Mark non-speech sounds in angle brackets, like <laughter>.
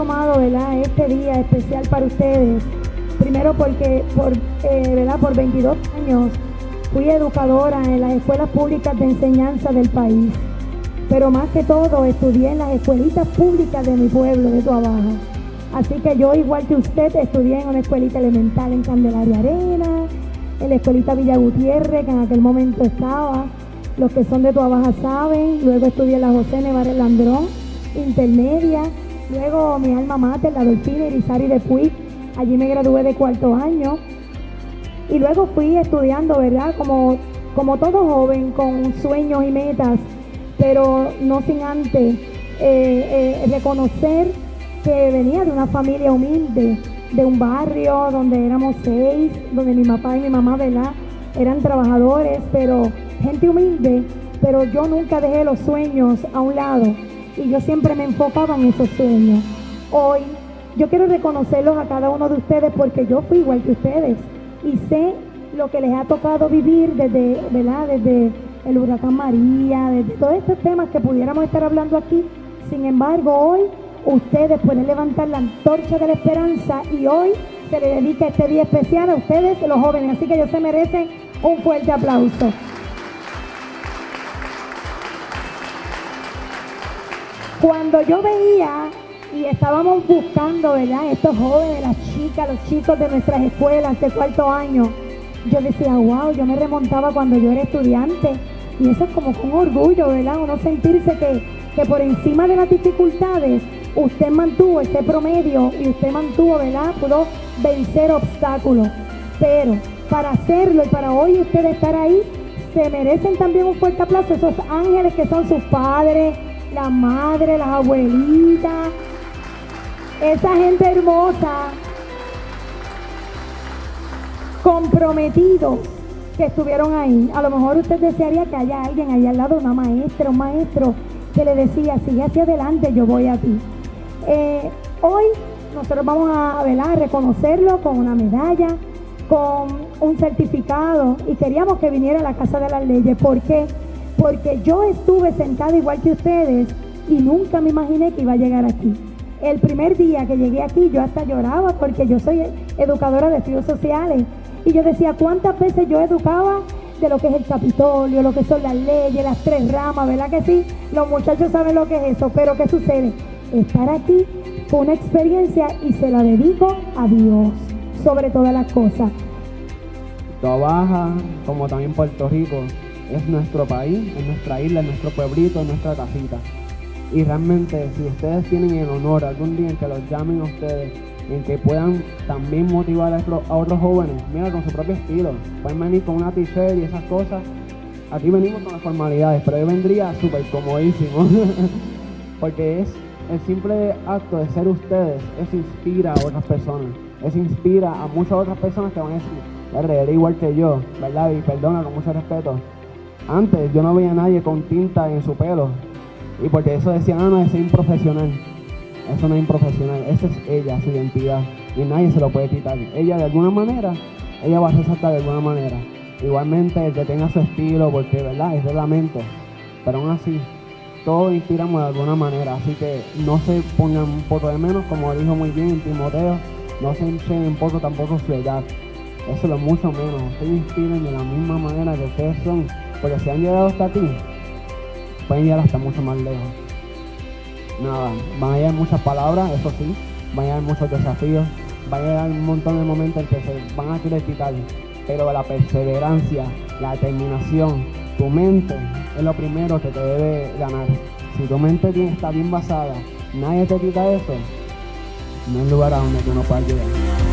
tomado, ¿verdad? Este día especial para ustedes. Primero porque por, eh, ¿verdad? por 22 años fui educadora en las escuelas públicas de enseñanza del país. Pero más que todo estudié en las escuelitas públicas de mi pueblo, de Tuabaja. Así que yo, igual que usted, estudié en una escuelita elemental en Candelaria Arena, en la escuelita Villa Gutiérrez, que en aquel momento estaba. Los que son de Tuabaja saben. Luego estudié en la José Nevares Landrón, intermedia. Luego mi alma mater, la Dolfina Irizarry de Puig. Allí me gradué de cuarto año. Y luego fui estudiando, ¿verdad? Como, como todo joven, con sueños y metas, pero no sin antes eh, eh, reconocer que venía de una familia humilde, de un barrio donde éramos seis, donde mi papá y mi mamá, ¿verdad? Eran trabajadores, pero gente humilde, pero yo nunca dejé los sueños a un lado y yo siempre me enfocaba en esos sueños. Hoy yo quiero reconocerlos a cada uno de ustedes porque yo fui igual que ustedes y sé lo que les ha tocado vivir desde, ¿verdad? Desde el huracán María, desde todos estos temas que pudiéramos estar hablando aquí. Sin embargo, hoy ustedes pueden levantar la antorcha de la esperanza y hoy se le dedica este día especial a ustedes, los jóvenes. Así que ellos se merecen un fuerte aplauso. Cuando yo veía y estábamos buscando, ¿verdad? Estos jóvenes, las chicas, los chicos de nuestras escuelas de cuarto año, yo decía, wow, yo me remontaba cuando yo era estudiante. Y eso es como con orgullo, ¿verdad? Uno sentirse que, que por encima de las dificultades usted mantuvo ese promedio y usted mantuvo, ¿verdad? Pudo vencer obstáculos. Pero para hacerlo y para hoy usted estar ahí, se merecen también un fuerte aplauso esos ángeles que son sus padres, la madre, las abuelitas, esa gente hermosa, comprometidos que estuvieron ahí. A lo mejor usted desearía que haya alguien ahí al lado, una maestra, un maestro, que le decía, sigue hacia adelante, yo voy a ti. Eh, hoy nosotros vamos a, a reconocerlo con una medalla, con un certificado y queríamos que viniera a la Casa de las Leyes. ¿Por qué? Porque yo estuve sentada igual que ustedes y nunca me imaginé que iba a llegar aquí. El primer día que llegué aquí yo hasta lloraba porque yo soy educadora de estudios sociales y yo decía cuántas veces yo educaba de lo que es el Capitolio, lo que son las leyes, las tres ramas, ¿verdad que sí? Los muchachos saben lo que es eso, pero ¿qué sucede? Estar aquí fue una experiencia y se la dedico a Dios sobre todas las cosas. Baja, como también Puerto Rico, es nuestro país, es nuestra isla, es nuestro pueblito, es nuestra casita. Y realmente, si ustedes tienen el honor algún día en que los llamen a ustedes, en que puedan también motivar a, otros jóvenes, mira, con su propio estilo, pueden venir con una t-shirt y esas cosas. Aquí venimos con las formalidades, pero yo vendría súper comodísimo, <laughs> porque es el simple acto de ser ustedes, eso inspira a otras personas, eso inspira a muchas otras personas que van a decir, igual que yo, ¿verdad? Y perdona con mucho respeto. Antes yo no veía a nadie con tinta en su pelo, y porque eso decía, no, no, es improfesional. Eso no es improfesional, esa es ella, su identidad. Y nadie se lo puede quitar. Ella de alguna manera, ella va a resaltar de alguna manera. Igualmente el que tenga su estilo, porque verdad, es reglamento. Pero aún así, todos inspiramos de alguna manera. Así que no se pongan un poco de menos, como dijo muy bien Timoteo, no se enchen un poco tampoco su edad. Eso es lo mucho menos. Ustedes inspiren de la misma manera que ustedes son. Porque si han llegado hasta ti, pueden llegar hasta mucho más lejos. Nada, van a llegar muchas palabras, eso sí, van a llegar muchos desafíos, van a llegar un montón de momentos en que se van a querer quitar, pero la perseverancia, la determinación, tu mente es lo primero que te debe ganar. Si tu mente está bien basada, nadie te quita eso, no hay lugar a donde tú no puedas llegar.